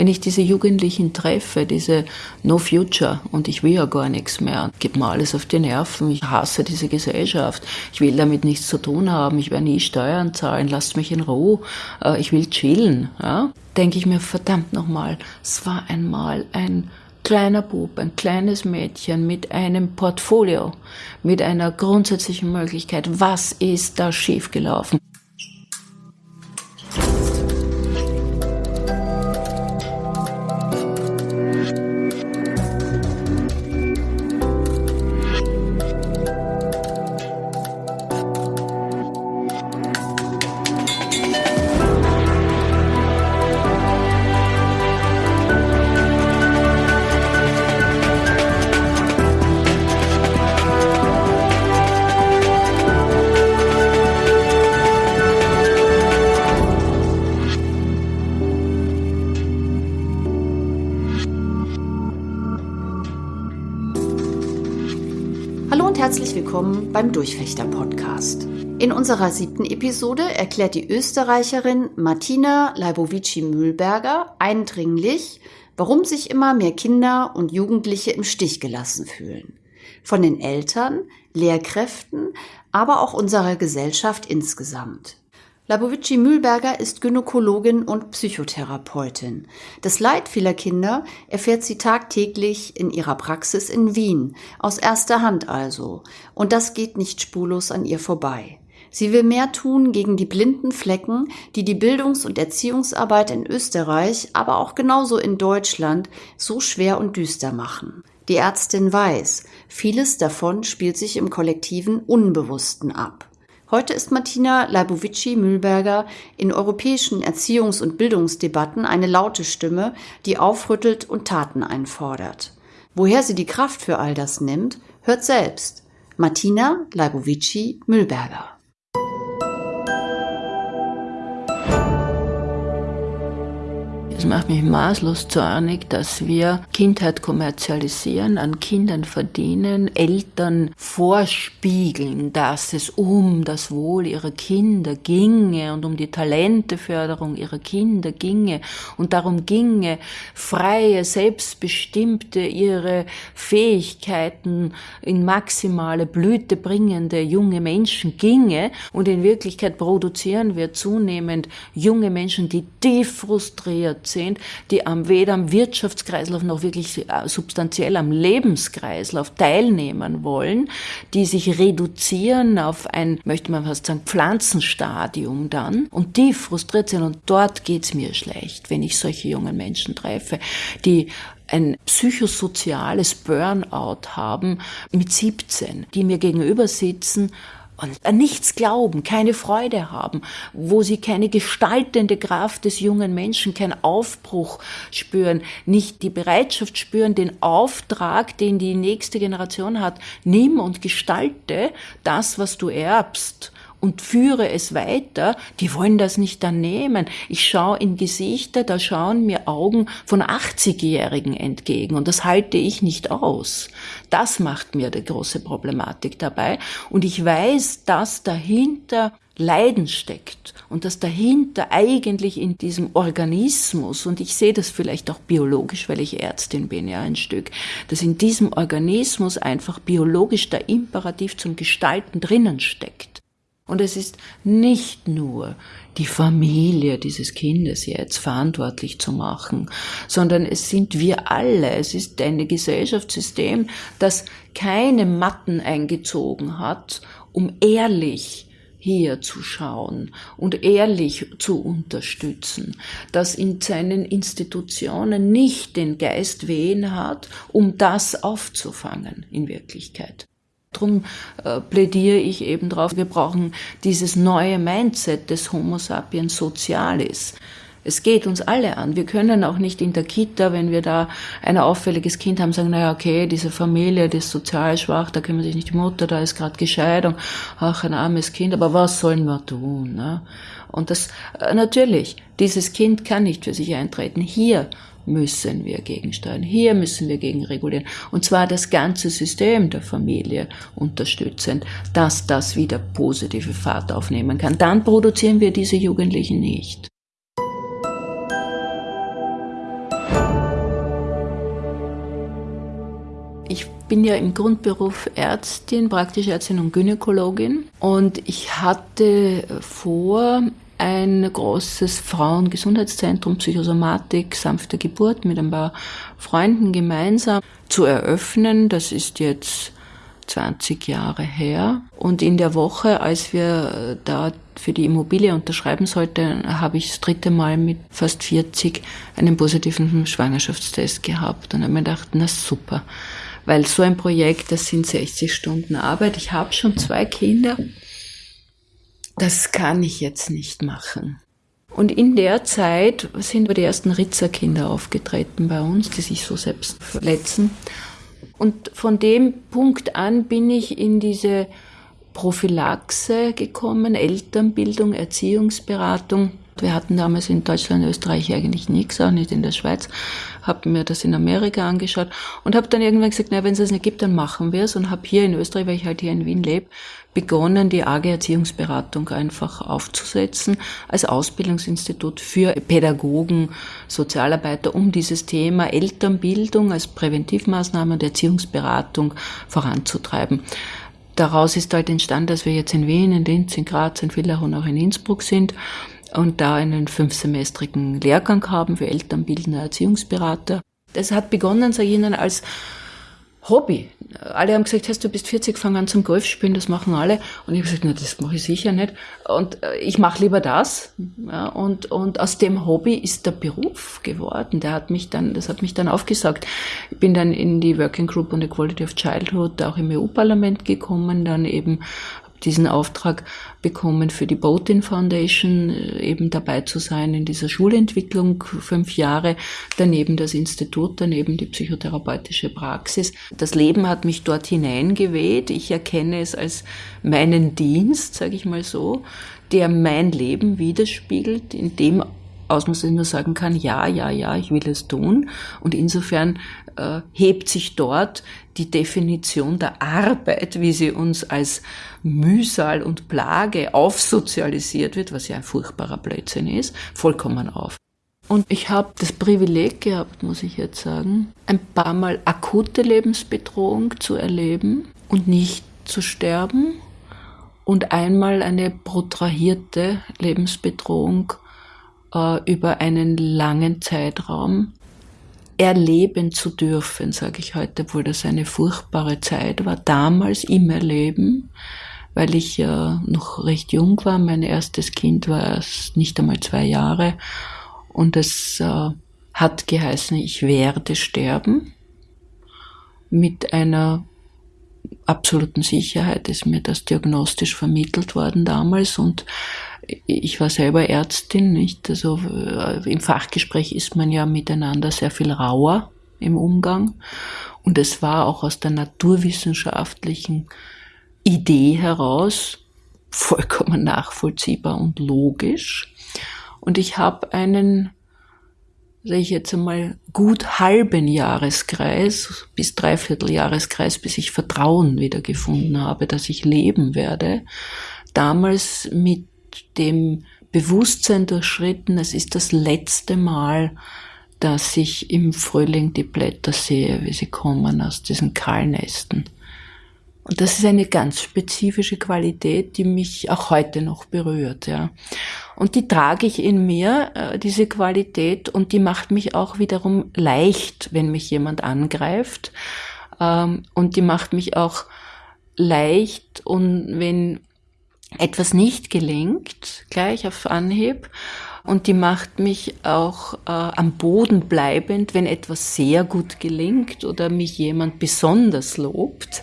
Wenn ich diese Jugendlichen treffe, diese No Future und ich will ja gar nichts mehr, gibt mir alles auf die Nerven, ich hasse diese Gesellschaft, ich will damit nichts zu tun haben, ich werde nie Steuern zahlen, lasst mich in Ruhe, äh, ich will chillen, ja? denke ich mir, verdammt nochmal, es war einmal ein kleiner Bub, ein kleines Mädchen mit einem Portfolio, mit einer grundsätzlichen Möglichkeit, was ist da schiefgelaufen? Willkommen beim Durchfechter Podcast. In unserer siebten Episode erklärt die Österreicherin Martina Leibovici-Mühlberger eindringlich, warum sich immer mehr Kinder und Jugendliche im Stich gelassen fühlen. Von den Eltern, Lehrkräften, aber auch unserer Gesellschaft insgesamt. Labovici Mühlberger ist Gynäkologin und Psychotherapeutin. Das Leid vieler Kinder erfährt sie tagtäglich in ihrer Praxis in Wien, aus erster Hand also. Und das geht nicht spurlos an ihr vorbei. Sie will mehr tun gegen die blinden Flecken, die die Bildungs- und Erziehungsarbeit in Österreich, aber auch genauso in Deutschland so schwer und düster machen. Die Ärztin weiß, vieles davon spielt sich im kollektiven Unbewussten ab. Heute ist Martina Leibovici-Mühlberger in europäischen Erziehungs- und Bildungsdebatten eine laute Stimme, die aufrüttelt und Taten einfordert. Woher sie die Kraft für all das nimmt, hört selbst. Martina Leibovici-Mühlberger. Es macht mich maßlos zornig, dass wir Kindheit kommerzialisieren, an Kindern verdienen, Eltern vorspiegeln, dass es um das Wohl ihrer Kinder ginge und um die Talenteförderung ihrer Kinder ginge und darum ginge, freie, selbstbestimmte, ihre Fähigkeiten in maximale Blüte bringende junge Menschen ginge und in Wirklichkeit produzieren wir zunehmend junge Menschen, die tief frustriert sind, die am, weder am Wirtschaftskreislauf noch wirklich äh, substanziell am Lebenskreislauf teilnehmen wollen, die sich reduzieren auf ein, möchte man fast sagen, Pflanzenstadium dann. Und die frustriert sind. Und dort geht's mir schlecht, wenn ich solche jungen Menschen treffe, die ein psychosoziales Burnout haben mit 17, die mir gegenüber sitzen und an nichts glauben, keine Freude haben, wo sie keine gestaltende Kraft des jungen Menschen, keinen Aufbruch spüren, nicht die Bereitschaft spüren, den Auftrag, den die nächste Generation hat, nimm und gestalte das, was du erbst und führe es weiter, die wollen das nicht dann nehmen. Ich schaue in Gesichter, da schauen mir Augen von 80-Jährigen entgegen und das halte ich nicht aus. Das macht mir die große Problematik dabei und ich weiß, dass dahinter Leiden steckt und dass dahinter eigentlich in diesem Organismus, und ich sehe das vielleicht auch biologisch, weil ich Ärztin bin, ja, ein Stück, dass in diesem Organismus einfach biologisch der Imperativ zum Gestalten drinnen steckt. Und es ist nicht nur die Familie dieses Kindes jetzt verantwortlich zu machen, sondern es sind wir alle. Es ist ein Gesellschaftssystem, das keine Matten eingezogen hat, um ehrlich hier zu schauen und ehrlich zu unterstützen, das in seinen Institutionen nicht den Geist wehen hat, um das aufzufangen in Wirklichkeit. Darum äh, plädiere ich eben darauf, wir brauchen dieses neue Mindset des Homo sapiens socialis. Es geht uns alle an. Wir können auch nicht in der Kita, wenn wir da ein auffälliges Kind haben, sagen, naja, okay, diese Familie, die ist sozial schwach, da kümmert sich nicht die Mutter, da ist gerade Gescheidung, ach, ein armes Kind, aber was sollen wir tun? Ne? Und das, äh, natürlich, dieses Kind kann nicht für sich eintreten. Hier müssen wir gegensteuern, hier müssen wir gegenregulieren. Und zwar das ganze System der Familie unterstützend, dass das wieder positive Fahrt aufnehmen kann. Dann produzieren wir diese Jugendlichen nicht. Ich bin ja im Grundberuf Ärztin, praktische Ärztin und Gynäkologin und ich hatte vor, ein großes Frauengesundheitszentrum Psychosomatik, sanfte Geburt mit ein paar Freunden gemeinsam zu eröffnen. Das ist jetzt 20 Jahre her. Und in der Woche, als wir da für die Immobilie unterschreiben sollten, habe ich das dritte Mal mit fast 40 einen positiven Schwangerschaftstest gehabt und habe mir gedacht, na super. Weil so ein Projekt, das sind 60 Stunden Arbeit. Ich habe schon zwei Kinder. Das kann ich jetzt nicht machen. Und in der Zeit sind die ersten Ritzerkinder aufgetreten bei uns, die sich so selbst verletzen. Und von dem Punkt an bin ich in diese Prophylaxe gekommen, Elternbildung, Erziehungsberatung. Wir hatten damals in Deutschland, Österreich eigentlich nichts, auch nicht in der Schweiz. Habe mir das in Amerika angeschaut und habe dann irgendwann gesagt, na, wenn es das nicht gibt, dann machen wir es. Und habe hier in Österreich, weil ich halt hier in Wien lebe, begonnen, die AG Erziehungsberatung einfach aufzusetzen als Ausbildungsinstitut für Pädagogen, Sozialarbeiter, um dieses Thema Elternbildung als Präventivmaßnahme und Erziehungsberatung voranzutreiben. Daraus ist halt entstanden, dass wir jetzt in Wien, in Linz, in Graz, in Villach und auch in Innsbruck sind und da einen fünfsemestrigen Lehrgang haben für elternbildende Erziehungsberater. Das hat begonnen, sage ich Ihnen, als Hobby. Alle haben gesagt, hast du bist 40, fang an zum Golfspielen, das machen alle. Und ich habe gesagt, na, das mache ich sicher nicht. Und äh, ich mache lieber das. Ja, und, und aus dem Hobby ist der Beruf geworden. Der hat mich dann, das hat mich dann aufgesagt. Ich bin dann in die Working Group on the Quality of Childhood auch im EU-Parlament gekommen, dann eben diesen Auftrag bekommen, für die Botin Foundation äh, eben dabei zu sein in dieser Schulentwicklung, fünf Jahre, daneben das Institut, daneben die psychotherapeutische Praxis. Das Leben hat mich dort hineingeweht. Ich erkenne es als meinen Dienst, sage ich mal so, der mein Leben widerspiegelt, in dem aus man nur sagen kann, ja, ja, ja, ich will es tun. Und insofern äh, hebt sich dort die Definition der Arbeit, wie sie uns als Mühsal und Plage aufsozialisiert wird, was ja ein furchtbarer Blödsinn ist, vollkommen auf. Und ich habe das Privileg gehabt, muss ich jetzt sagen, ein paar Mal akute Lebensbedrohung zu erleben und nicht zu sterben und einmal eine protrahierte Lebensbedrohung äh, über einen langen Zeitraum erleben zu dürfen, sage ich heute, obwohl das eine furchtbare Zeit war, damals im Erleben, weil ich ja noch recht jung war. Mein erstes Kind war erst nicht einmal zwei Jahre und es äh, hat geheißen, ich werde sterben. Mit einer absoluten Sicherheit ist mir das diagnostisch vermittelt worden damals und ich war selber Ärztin, nicht? Also äh, im Fachgespräch ist man ja miteinander sehr viel rauer im Umgang. Und es war auch aus der naturwissenschaftlichen Idee heraus vollkommen nachvollziehbar und logisch. Und ich habe einen, sage ich jetzt einmal, gut halben Jahreskreis bis dreiviertel Jahreskreis, bis ich Vertrauen wiedergefunden habe, dass ich leben werde, damals mit dem Bewusstsein durchschritten, es ist das letzte Mal, dass ich im Frühling die Blätter sehe, wie sie kommen aus diesen Kahlnästen. Und das ist eine ganz spezifische Qualität, die mich auch heute noch berührt, ja. Und die trage ich in mir, äh, diese Qualität, und die macht mich auch wiederum leicht, wenn mich jemand angreift. Ähm, und die macht mich auch leicht, und wenn etwas nicht gelingt, gleich auf Anhieb. Und die macht mich auch äh, am Boden bleibend, wenn etwas sehr gut gelingt oder mich jemand besonders lobt,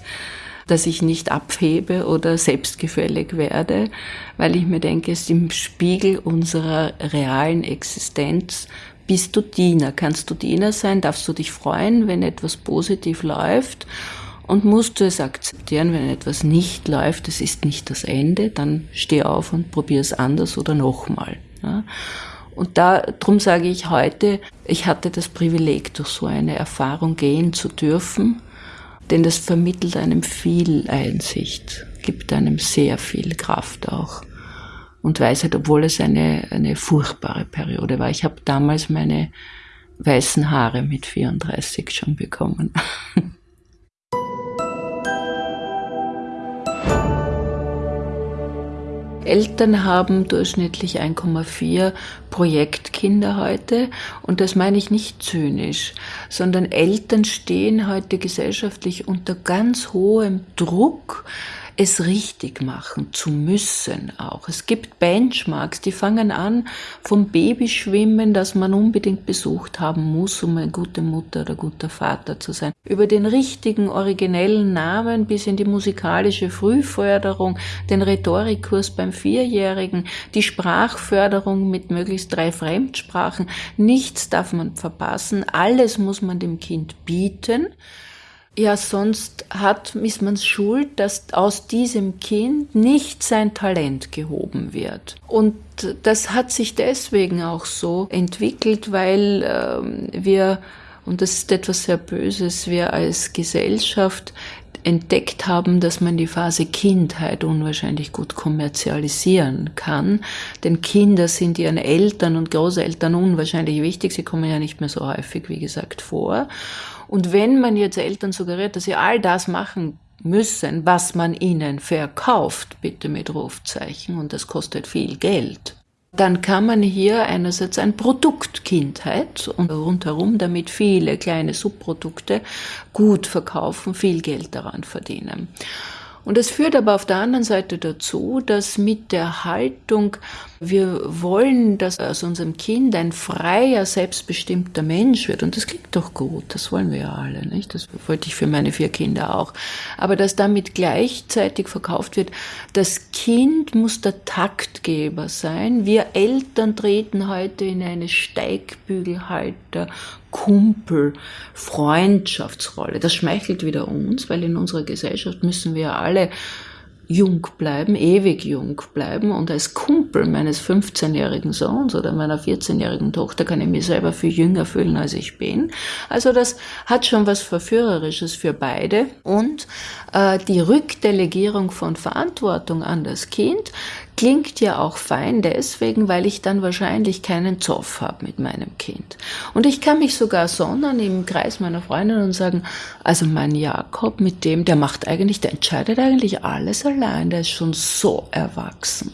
dass ich nicht abhebe oder selbstgefällig werde, weil ich mir denke, es ist im Spiegel unserer realen Existenz bist du Diener. Kannst du Diener sein? Darfst du dich freuen, wenn etwas positiv läuft? Und musst du es akzeptieren, wenn etwas nicht läuft, es ist nicht das Ende, dann steh auf und probier es anders oder nochmal. Ja. Und da, drum sage ich heute, ich hatte das Privileg, durch so eine Erfahrung gehen zu dürfen, denn das vermittelt einem viel Einsicht, gibt einem sehr viel Kraft auch und Weisheit, obwohl es eine, eine furchtbare Periode war. Ich habe damals meine weißen Haare mit 34 schon bekommen. Eltern haben durchschnittlich 1,4 Projektkinder heute. Und das meine ich nicht zynisch, sondern Eltern stehen heute gesellschaftlich unter ganz hohem Druck, es richtig machen zu müssen auch. Es gibt Benchmarks, die fangen an vom Babyschwimmen, das man unbedingt besucht haben muss, um eine gute Mutter oder guter Vater zu sein, über den richtigen originellen Namen bis in die musikalische Frühförderung, den Rhetorikkurs beim Vierjährigen, die Sprachförderung mit möglichst drei Fremdsprachen. Nichts darf man verpassen, alles muss man dem Kind bieten. Ja, sonst hat, ist man schuld, dass aus diesem Kind nicht sein Talent gehoben wird. Und das hat sich deswegen auch so entwickelt, weil ähm, wir, und das ist etwas sehr Böses, wir als Gesellschaft entdeckt haben, dass man die Phase Kindheit unwahrscheinlich gut kommerzialisieren kann. Denn Kinder sind ihren Eltern und Großeltern unwahrscheinlich wichtig. Sie kommen ja nicht mehr so häufig, wie gesagt, vor. Und wenn man jetzt Eltern suggeriert, dass sie all das machen müssen, was man ihnen verkauft, bitte mit Rufzeichen, und das kostet viel Geld, dann kann man hier einerseits ein Produkt Kindheit und rundherum damit viele kleine Subprodukte gut verkaufen, viel Geld daran verdienen. Und es führt aber auf der anderen Seite dazu, dass mit der Haltung, wir wollen, dass aus unserem Kind ein freier, selbstbestimmter Mensch wird. Und das klingt doch gut, das wollen wir ja alle, nicht? Das wollte ich für meine vier Kinder auch. Aber dass damit gleichzeitig verkauft wird, das Kind muss der Taktgeber sein. Wir Eltern treten heute in eine Steigbügelhalter, Kumpel, Freundschaftsrolle. Das schmeichelt wieder uns, weil in unserer Gesellschaft müssen wir alle jung bleiben, ewig jung bleiben und als Kumpel meines 15-jährigen Sohns oder meiner 14-jährigen Tochter kann ich mich selber viel jünger fühlen, als ich bin. Also das hat schon was Verführerisches für beide und äh, die Rückdelegierung von Verantwortung an das Kind klingt ja auch fein deswegen, weil ich dann wahrscheinlich keinen Zoff habe mit meinem Kind. Und ich kann mich sogar sondern im Kreis meiner Freundin und sagen, also mein Jakob mit dem, der macht eigentlich, der entscheidet eigentlich alles allein, der ist schon so erwachsen.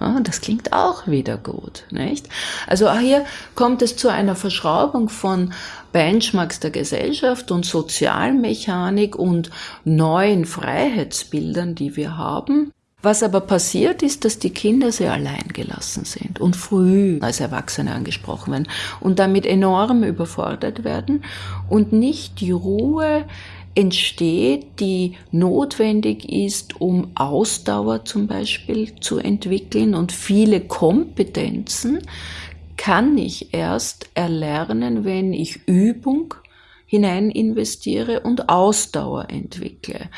Ja, das klingt auch wieder gut, nicht? Also hier kommt es zu einer Verschraubung von Benchmarks der Gesellschaft und Sozialmechanik und neuen Freiheitsbildern, die wir haben was aber passiert ist, dass die Kinder sehr allein gelassen sind und früh als Erwachsene angesprochen werden und damit enorm überfordert werden und nicht die Ruhe entsteht, die notwendig ist, um Ausdauer zum Beispiel zu entwickeln und viele Kompetenzen kann ich erst erlernen, wenn ich Übung hinein investiere und Ausdauer entwickle.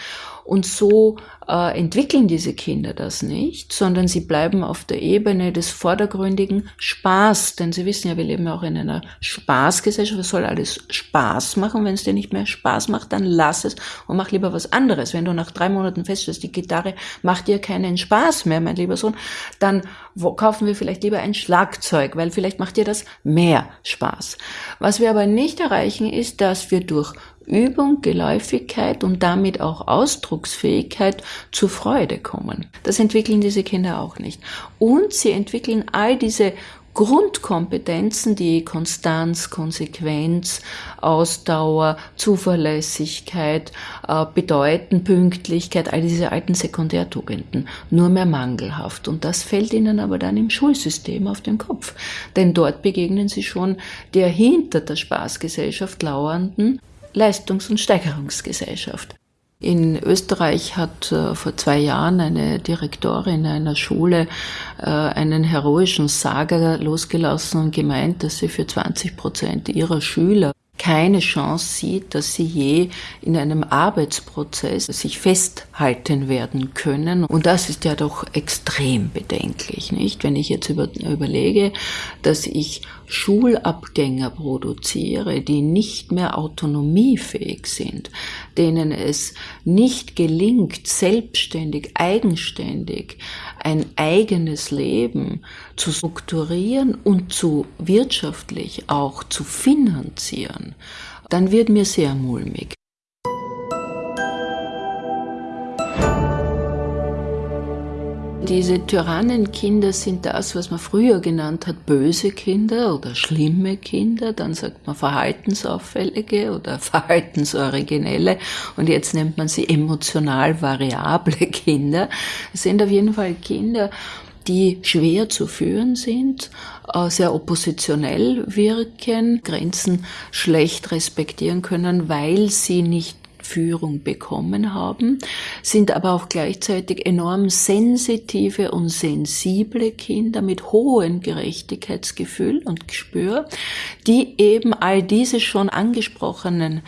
Und so äh, entwickeln diese Kinder das nicht, sondern sie bleiben auf der Ebene des vordergründigen Spaß. Denn sie wissen ja, wir leben ja auch in einer Spaßgesellschaft. Es soll alles Spaß machen. Wenn es dir nicht mehr Spaß macht, dann lass es und mach lieber was anderes. Wenn du nach drei Monaten feststellst, die Gitarre macht dir keinen Spaß mehr, mein lieber Sohn, dann wo, kaufen wir vielleicht lieber ein Schlagzeug, weil vielleicht macht dir das mehr Spaß. Was wir aber nicht erreichen, ist, dass wir durch Übung, Geläufigkeit und damit auch Ausdrucksfähigkeit zur Freude kommen. Das entwickeln diese Kinder auch nicht. Und sie entwickeln all diese Grundkompetenzen, die Konstanz, Konsequenz, Ausdauer, Zuverlässigkeit äh, bedeuten, Pünktlichkeit, all diese alten Sekundärtugenden, nur mehr mangelhaft. Und das fällt ihnen aber dann im Schulsystem auf den Kopf. Denn dort begegnen sie schon der hinter der Spaßgesellschaft lauernden Leistungs- und Steigerungsgesellschaft. In Österreich hat äh, vor zwei Jahren eine Direktorin einer Schule äh, einen heroischen Saga losgelassen und gemeint, dass sie für 20 Prozent ihrer Schüler keine Chance sieht, dass sie je in einem Arbeitsprozess sich festhalten werden können. Und das ist ja doch extrem bedenklich, nicht? Wenn ich jetzt über, überlege, dass ich Schulabgänger produziere, die nicht mehr autonomiefähig sind, denen es nicht gelingt, selbstständig, eigenständig ein eigenes Leben zu strukturieren und zu wirtschaftlich auch zu finanzieren, dann wird mir sehr mulmig. Diese Tyrannenkinder sind das, was man früher genannt hat, böse Kinder oder schlimme Kinder. Dann sagt man verhaltensauffällige oder verhaltensoriginelle. Und jetzt nennt man sie emotional variable Kinder. Es sind auf jeden Fall Kinder, die schwer zu führen sind, äh, sehr oppositionell wirken, Grenzen schlecht respektieren können, weil sie nicht Führung bekommen haben, sind aber auch gleichzeitig enorm sensitive und sensible Kinder mit hohem Gerechtigkeitsgefühl und Gespür, die eben all diese schon angesprochenen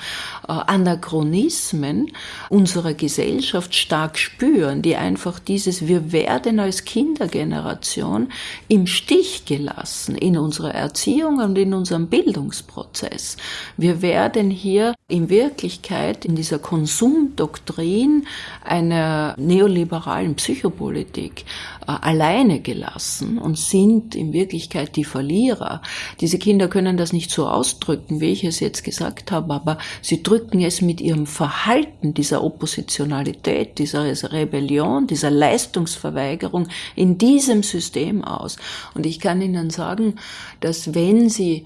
äh, Anachronismen unserer Gesellschaft stark spüren, die einfach dieses Wir werden als Kindergeneration im Stich gelassen in unserer Erziehung und in unserem Bildungsprozess. Wir werden hier in Wirklichkeit in dieser Konsumdoktrin einer neoliberalen Psychopolitik äh, alleine gelassen und sind in Wirklichkeit die Verlierer. Diese Kinder können das nicht so ausdrücken, wie ich es jetzt gesagt habe, aber sie drücken es mit ihrem Verhalten, dieser Oppositionalität, dieser Rebellion, dieser Leistungsverweigerung in diesem System aus. Und ich kann Ihnen sagen, dass wenn Sie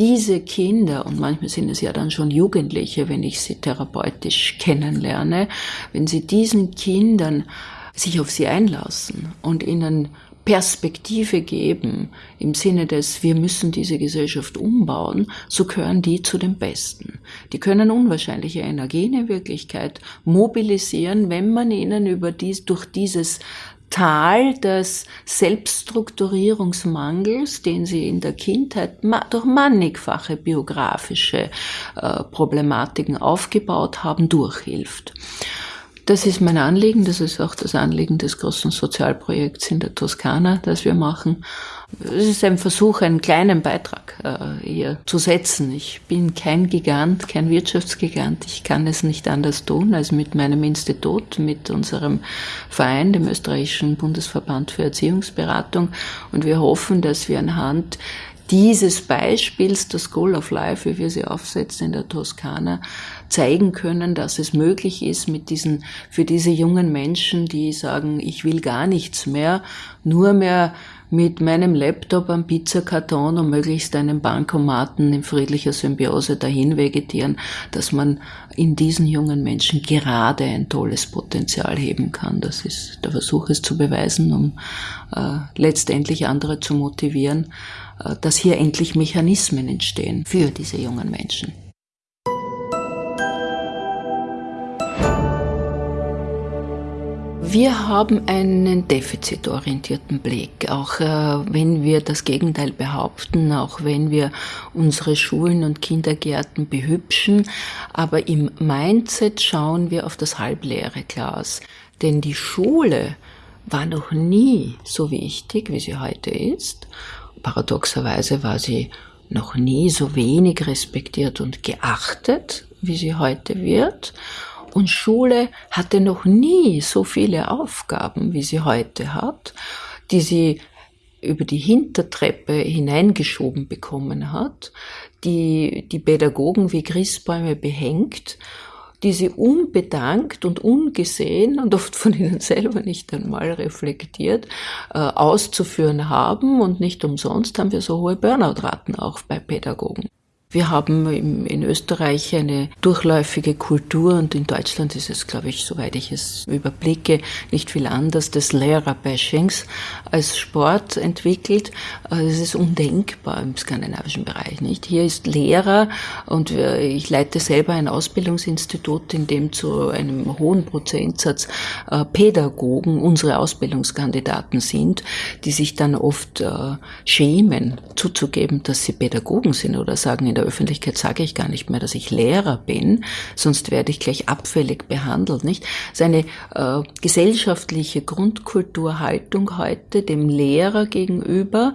diese Kinder, und manchmal sind es ja dann schon Jugendliche, wenn ich sie therapeutisch kennenlerne, wenn sie diesen Kindern sich auf sie einlassen und ihnen Perspektive geben im Sinne des, wir müssen diese Gesellschaft umbauen, so gehören die zu den Besten. Die können unwahrscheinliche Energien in Wirklichkeit mobilisieren, wenn man ihnen über dies, durch dieses Tal des Selbststrukturierungsmangels, den sie in der Kindheit durch mannigfache biografische äh, Problematiken aufgebaut haben, durchhilft. Das ist mein Anliegen, das ist auch das Anliegen des großen Sozialprojekts in der Toskana, das wir machen. Es ist ein Versuch, einen kleinen Beitrag äh, hier zu setzen. Ich bin kein Gigant, kein Wirtschaftsgigant. Ich kann es nicht anders tun als mit meinem Institut, mit unserem Verein, dem österreichischen Bundesverband für Erziehungsberatung. Und wir hoffen, dass wir anhand dieses Beispiels der School of Life, wie wir sie aufsetzen in der Toskana, zeigen können, dass es möglich ist, mit diesen, für diese jungen Menschen, die sagen, ich will gar nichts mehr, nur mehr mit meinem Laptop am Pizzakarton und möglichst einem Bankomaten in friedlicher Symbiose dahin vegetieren, dass man in diesen jungen Menschen gerade ein tolles Potenzial heben kann. Das ist der Versuch, es zu beweisen, um äh, letztendlich andere zu motivieren, äh, dass hier endlich Mechanismen entstehen für diese jungen Menschen. Wir haben einen defizitorientierten Blick, auch äh, wenn wir das Gegenteil behaupten, auch wenn wir unsere Schulen und Kindergärten behübschen, aber im Mindset schauen wir auf das halbleere Glas. Denn die Schule war noch nie so wichtig, wie sie heute ist. Paradoxerweise war sie noch nie so wenig respektiert und geachtet, wie sie heute wird. Und Schule hatte noch nie so viele Aufgaben, wie sie heute hat, die sie über die Hintertreppe hineingeschoben bekommen hat, die die Pädagogen wie Christbäume behängt, die sie unbedankt und ungesehen und oft von ihnen selber nicht einmal reflektiert äh, auszuführen haben. Und nicht umsonst haben wir so hohe Burnout-Raten auch bei Pädagogen. Wir haben in Österreich eine durchläufige Kultur und in Deutschland ist es, glaube ich, soweit ich es überblicke, nicht viel anders des Lehrer-Bashings als Sport entwickelt. Also es ist undenkbar im skandinavischen Bereich, nicht? Hier ist Lehrer und ich leite selber ein Ausbildungsinstitut, in dem zu einem hohen Prozentsatz äh, Pädagogen unsere Ausbildungskandidaten sind, die sich dann oft äh, schämen, zuzugeben, dass sie Pädagogen sind oder sagen, in der Öffentlichkeit sage ich gar nicht mehr, dass ich Lehrer bin, sonst werde ich gleich abfällig behandelt, nicht? Seine äh, gesellschaftliche Grundkulturhaltung heute dem Lehrer gegenüber,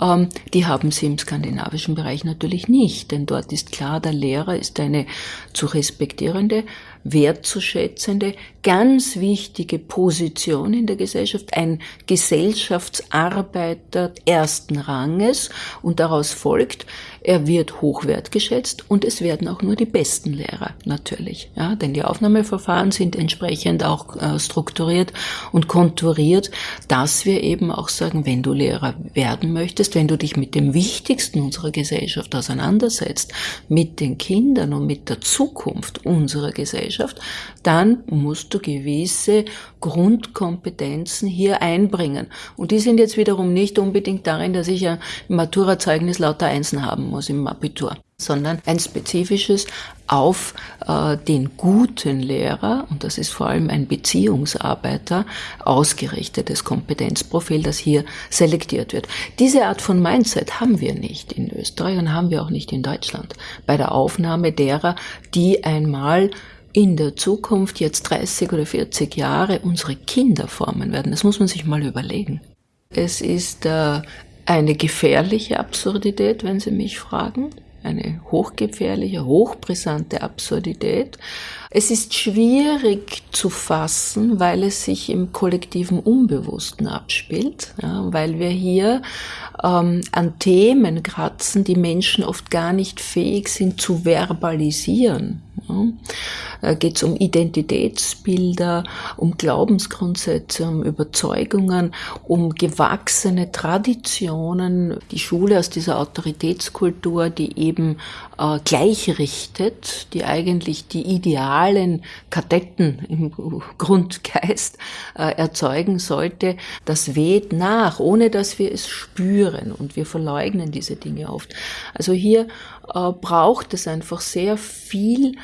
ähm, die haben sie im skandinavischen Bereich natürlich nicht, denn dort ist klar, der Lehrer ist eine zu respektierende wertzuschätzende, ganz wichtige Position in der Gesellschaft, ein Gesellschaftsarbeiter ersten Ranges und daraus folgt, er wird hoch wertgeschätzt und es werden auch nur die besten Lehrer natürlich, ja, denn die Aufnahmeverfahren sind entsprechend auch äh, strukturiert und konturiert, dass wir eben auch sagen, wenn du Lehrer werden möchtest, wenn du dich mit dem Wichtigsten unserer Gesellschaft auseinandersetzt, mit den Kindern und mit der Zukunft unserer Gesellschaft, dann musst du gewisse Grundkompetenzen hier einbringen. Und die sind jetzt wiederum nicht unbedingt darin, dass ich im Maturazeugnis lauter Einsen haben muss im Abitur sondern ein spezifisches auf äh, den guten Lehrer, und das ist vor allem ein Beziehungsarbeiter, ausgerichtetes Kompetenzprofil, das hier selektiert wird. Diese Art von Mindset haben wir nicht in Österreich und haben wir auch nicht in Deutschland bei der Aufnahme derer, die einmal in der Zukunft jetzt 30 oder 40 Jahre unsere Kinder formen werden. Das muss man sich mal überlegen. Es ist äh, eine gefährliche Absurdität, wenn Sie mich fragen. Eine hochgefährliche, hochbrisante Absurdität. Es ist schwierig zu fassen, weil es sich im kollektiven Unbewussten abspielt, ja, weil wir hier ähm, an Themen kratzen, die Menschen oft gar nicht fähig sind zu verbalisieren. Da geht es um Identitätsbilder, um Glaubensgrundsätze, um Überzeugungen, um gewachsene Traditionen. Die Schule aus dieser Autoritätskultur, die eben äh, gleichrichtet, die eigentlich die idealen Kadetten im Grundgeist äh, erzeugen sollte, das weht nach, ohne dass wir es spüren und wir verleugnen diese Dinge oft. Also hier äh, braucht es einfach sehr viel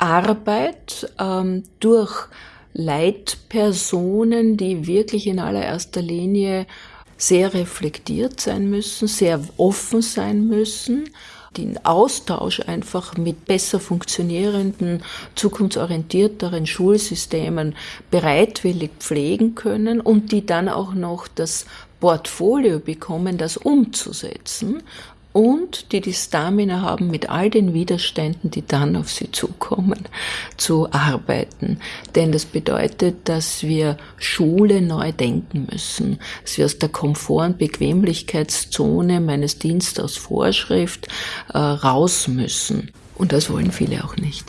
Arbeit ähm, durch Leitpersonen, die wirklich in allererster Linie sehr reflektiert sein müssen, sehr offen sein müssen, den Austausch einfach mit besser funktionierenden, zukunftsorientierteren Schulsystemen bereitwillig pflegen können und die dann auch noch das Portfolio bekommen, das umzusetzen und die die Stamina haben, mit all den Widerständen, die dann auf sie zukommen, zu arbeiten. Denn das bedeutet, dass wir Schule neu denken müssen, dass wir aus der Komfort- und Bequemlichkeitszone meines Dienstes aus Vorschrift äh, raus müssen. Und das wollen viele auch nicht.